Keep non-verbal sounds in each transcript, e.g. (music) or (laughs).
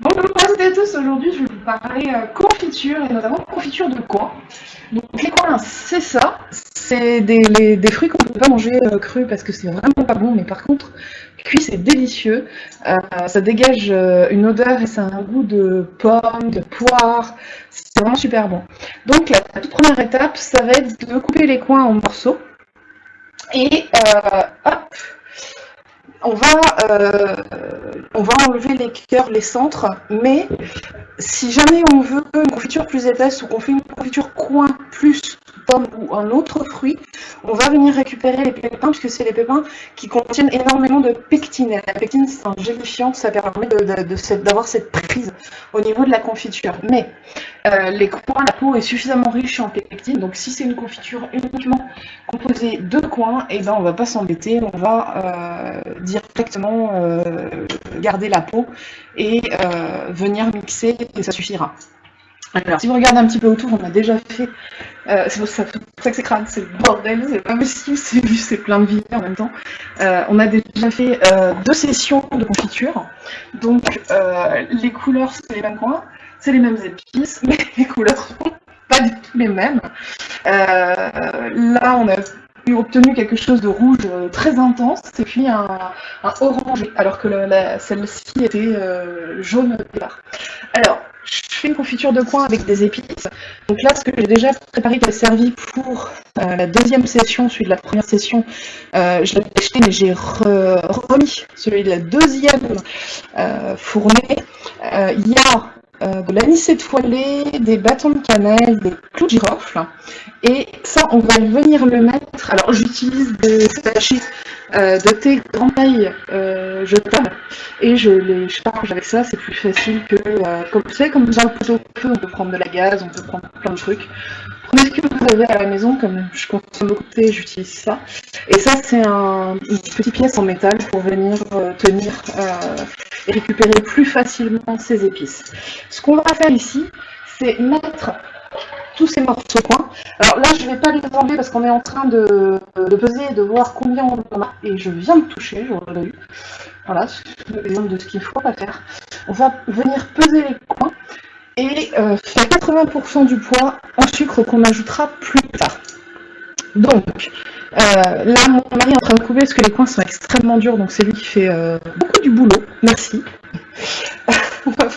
Bonjour à tous, aujourd'hui je vais vous parler euh, confiture et notamment confiture de coin. Donc les coins c'est ça, c'est des, fruits qu'on ne peut pas manger euh, crus parce que c'est vraiment pas bon, mais par contre cuit c'est délicieux, euh, ça dégage une odeur et ça a un goût de pomme, de poire, c'est vraiment super bon. Donc la, toute première étape ça va être de couper les coins en morceaux. Et hop on va, euh, on va enlever les cœurs, les centres, mais si jamais on veut une confiture plus épaisse ou qu'on fait une confiture coin plus pomme ou un autre fruit, on va venir récupérer les pépins, puisque c'est les pépins qui contiennent énormément de pectine. la pectine, c'est un gélifiant, ça permet d'avoir cette prise au niveau de la confiture. Mais euh, les coins, la peau est suffisamment riche en pectine, donc si c'est une confiture uniquement composée de coins, et eh ben on va pas s'embêter, on va euh, directement euh, garder la peau et venir mixer, et ça suffira. Alors, si vous regardez un petit peu autour, on a déjà fait. Euh, c'est pour, ça que c'est crâne, c'est le bordel, c'est pas possible, (laughs) c'est c'est plein de vie en même temps. Euh, on a déjà fait euh, deux sessions de confiture. Donc, les couleurs, c'est les mêmes coins, c'est les mêmes épices, (laughs) mais les couleurs sont pas du tout les mêmes. là, on a obtenu quelque chose de rouge très intense et puis un, un orangé, alors que celle-ci était jaune au départ. Alors, je fais une confiture de coin avec des épices. Donc là, ce que j'ai déjà préparé qui a servi pour euh, la deuxième session, celui de la première session, euh, je l'ai acheté, mais j'ai remis celui de la deuxième euh, fournée. Il y a de l'anis étoilé, des bâtons de cannelle, des clous de girofle. Et ça, on va venir le mettre. Alors, j'utilise des sachets euh, de thé grande taille euh, jetable et je les charge avec ça, c'est plus facile que, euh, comme vous savez, comme dans le poteau feu, on peut prendre de la gaz, on peut prendre plein de trucs. Prenez ce que vous avez à la maison, comme je consomme beaucoup de thé, j'utilise ça. Et ça, c'est un, une petite pièce en métal pour venir euh, tenir et récupérer plus facilement ces épices. Ce qu'on va faire ici, c'est mettre tous ces morceaux coins. Alors là, je ne vais pas les enlever parce qu'on est en train de, peser et de voir combien on en a. Et je viens de toucher, j'aurais vu. Voilà, c'est l'exemple de ce qu'il faut pas faire. On va venir peser les coins et euh, faire 80% du poids en sucre qu'on ajoutera plus tard. Donc, euh, là, mon mari est en train de couper parce que les coins sont extrêmement durs, donc c'est lui qui fait euh, beaucoup du boulot. Merci. on va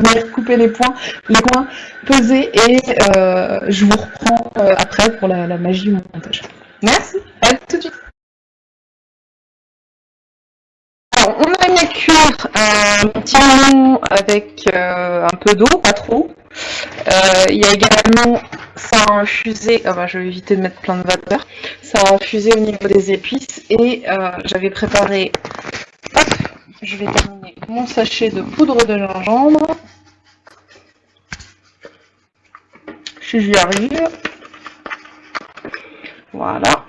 venir couper les points, les coins, peser et euh, je vous reprends après pour la, magie du montage. Merci, à tout de suite. Alors, on a mis à cuire un petit moment avec un peu d'eau, pas trop. Il y a également ça a infusé, ah bah, je vais éviter de mettre plein de vapeur, ça a infusé au niveau des épices et euh, j'avais préparé, hop, je vais terminer mon sachet de poudre de gingembre, si j'y arrive, voilà.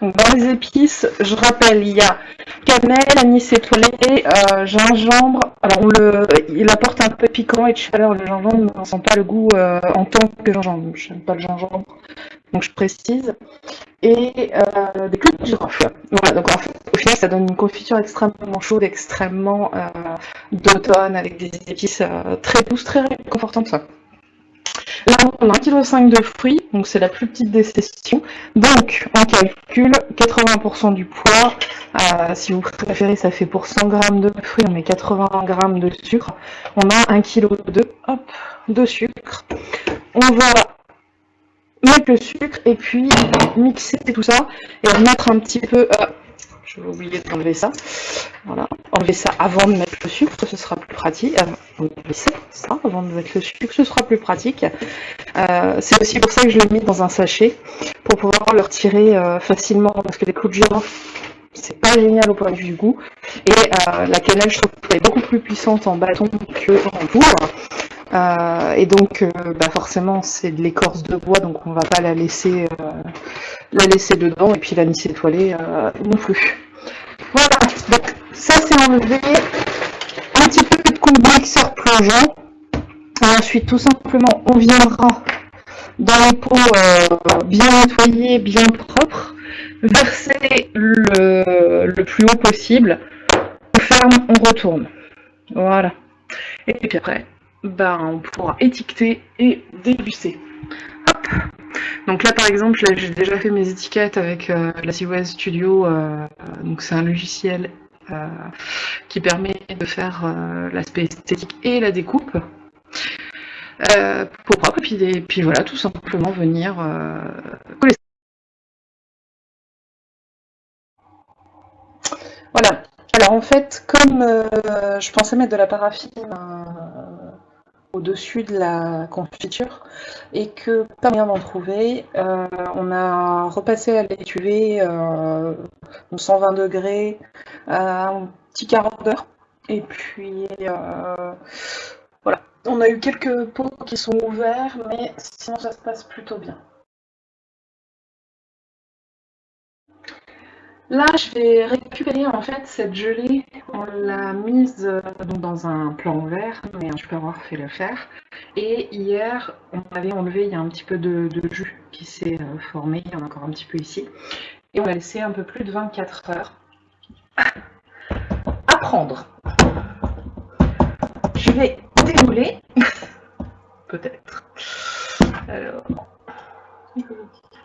Dans les épices, je rappelle, il y a cannelle, anis étoilé, euh, gingembre. Alors le, il apporte un peu piquant et de chaleur le gingembre, on sent pas le goût euh, en tant que gingembre. Je n'aime pas le gingembre, donc je précise. Et euh, des clous de girofle. Voilà, donc en fait, au final, ça donne une confiture extrêmement chaude, extrêmement d'automne, avec des épices très douces, très réconfortantes. Là, on a 1,5 kg de fruits, donc c'est la plus petite des sessions. Donc, on calcule 80% du poids. Euh, si vous préférez, ça fait pour 100 g de fruits, on met 80 g de sucre. On a 1 kg de, de sucre. On va mettre le sucre et puis mixer tout ça et mettre un petit peu... Euh, je vais oublier d'enlever ça. Voilà. Enlever ça avant de mettre le sucre, ce sera plus pratique. Euh, enlever ça, avant de mettre le sucre, ce sera plus pratique. Euh, c'est aussi pour ça que je l'ai mis dans un sachet, pour pouvoir le retirer euh, facilement, parce que les clous de girofle, c'est pas génial au point de vue du goût. Et la cannelle, je trouve qu'elle est beaucoup plus puissante en bâton que en poudre. et donc, bah forcément, c'est de l'écorce de bois, donc on va pas la laisser la laisser dedans et puis la laisser étoilée euh, non plus. Voilà, donc ça c'est enlevé. Un petit peu de mixeur plongeant. Et ensuite, tout simplement, on viendra dans les pots euh, bien nettoyés, bien propres, verser le, plus haut possible, on ferme, on retourne. Voilà. Et puis après, ben, on pourra étiqueter et débuster. Donc là, par exemple, j'ai déjà fait mes étiquettes avec euh, la CWS Studio. Euh, donc c'est un logiciel euh, qui permet de faire l'aspect esthétique et la découpe. pour propre, et puis, puis, voilà, tout simplement venir coller Voilà. Alors en fait, comme euh, je pensais mettre de la paraffine euh, au-dessus de la confiture et que pas moyen d'en trouver, euh, on a repassé à l'étuvée 120 degrés un petit quart d'heure. Et puis voilà. On a eu quelques pots qui sont ouverts, mais sinon ça se passe plutôt bien. Là, je vais récupérer en fait cette gelée. On l'a mise euh, dans un plan vert, mais je peux avoir fait le faire. Et hier, on avait enlevé, il y a un petit peu de, jus qui s'est euh, formé, il y en a encore un petit peu ici. Et on l'a laissé un peu plus de 24 heures à prendre. Je vais dérouler, (laughs) peut-être. Alors,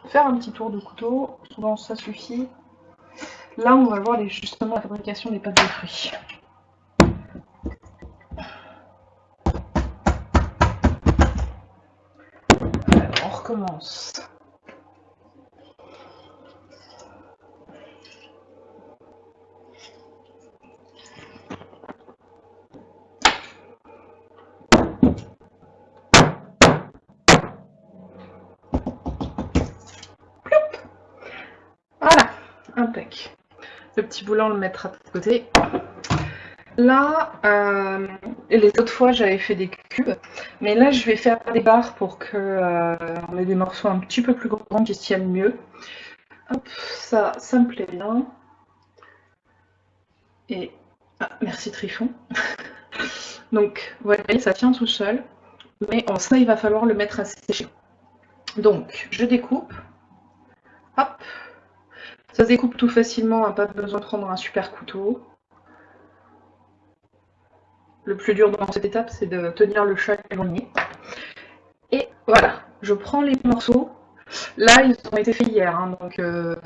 faire un petit tour de couteau, souvent ça suffit. Là, on va voir justement la fabrication des pâtes de fruits. On recommence. Voilà, impec. Le petit boulot, on le mettra de côté. Là, euh, les autres fois, j'avais fait des cubes. Mais là, je vais faire des barres pour qu'on euh, ait des morceaux un petit peu plus grands qui se tiennent mieux. Hop, ça, ça me plaît bien. Et ah, merci Trifon. (laughs) Donc, voyez, ça tient tout seul. Mais en ça, il va falloir le mettre à sécher. Donc, je découpe. Hop, ça se découpe tout facilement, hein, pas besoin de prendre un super couteau. Le plus dur dans cette étape, c'est de tenir le chat éloigné. Et voilà, je prends les morceaux. Là, ils ont été faits hier, hein, donc euh,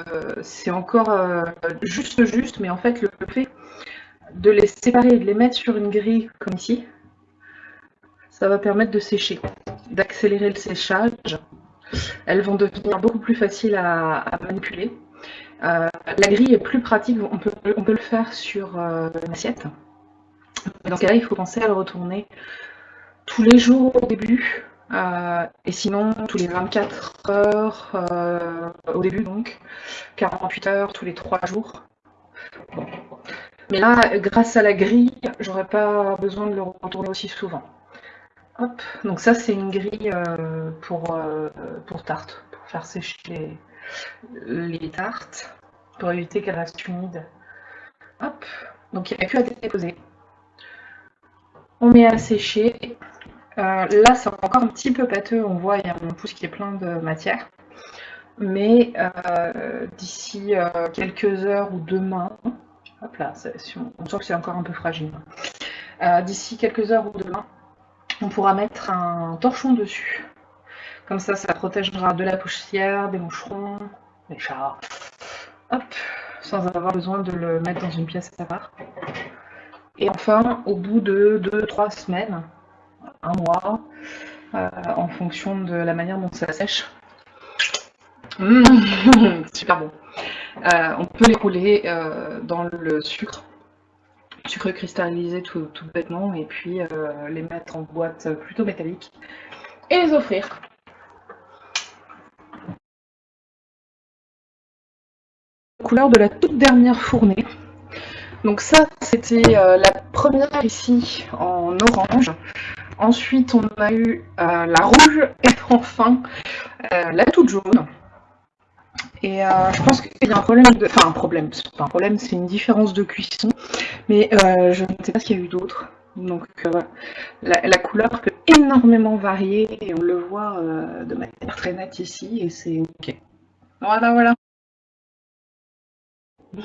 c'est encore euh, juste juste, mais en fait, le fait de les séparer et de les mettre sur une grille comme ici, ça va permettre de sécher, d'accélérer le séchage. Elles vont devenir beaucoup plus faciles à manipuler. Euh, la grille est plus pratique, on peut, le faire sur euh, une assiette. Dans ce cas-là, il faut penser à le retourner tous les jours au début, euh, et sinon tous les 24 heures au début, donc 48 heures tous les 3 jours. Mais là, grâce à la grille, j'aurais pas besoin de le retourner aussi souvent. Donc ça, c'est une grille pour, pour tarte, pour faire sécher tartes pour éviter qu'elles restent humides. Hop, donc il n'y a que à déposer. On met à sécher. Euh, là, c'est encore un petit peu pâteux, on voit, il y a mon pouce qui est plein de matière. Mais euh, d'ici euh, quelques heures ou demain, hop là, on sent que c'est encore un peu fragile. d'ici quelques heures ou demain, on pourra mettre un torchon dessus. Comme ça, ça protégera de la poussière, des moucherons, des chats. Hop, sans avoir besoin de le mettre dans une pièce à part. Et enfin, au bout de 2-3 semaines, un mois, euh, en fonction de la manière dont ça sèche, mmh, (laughs) super bon. Euh, on peut les rouler euh, dans le sucre, sucre cristallisé tout, tout bêtement, et puis les mettre en boîte plutôt métallique et les offrir. Couleur de la toute dernière fournée. Donc ça, c'était euh, la première ici en orange. Ensuite, on a eu euh, la rouge et enfin euh, la toute jaune. Et je pense qu'il y a un problème de... Enfin, un problème, c'est pas un problème, c'est une différence de cuisson. Mais je ne sais pas s'il y a eu d'autres. Donc la, la, couleur peut énormément varier et on le voit de manière très nette ici et c'est ok. Voilà, voilà. C'est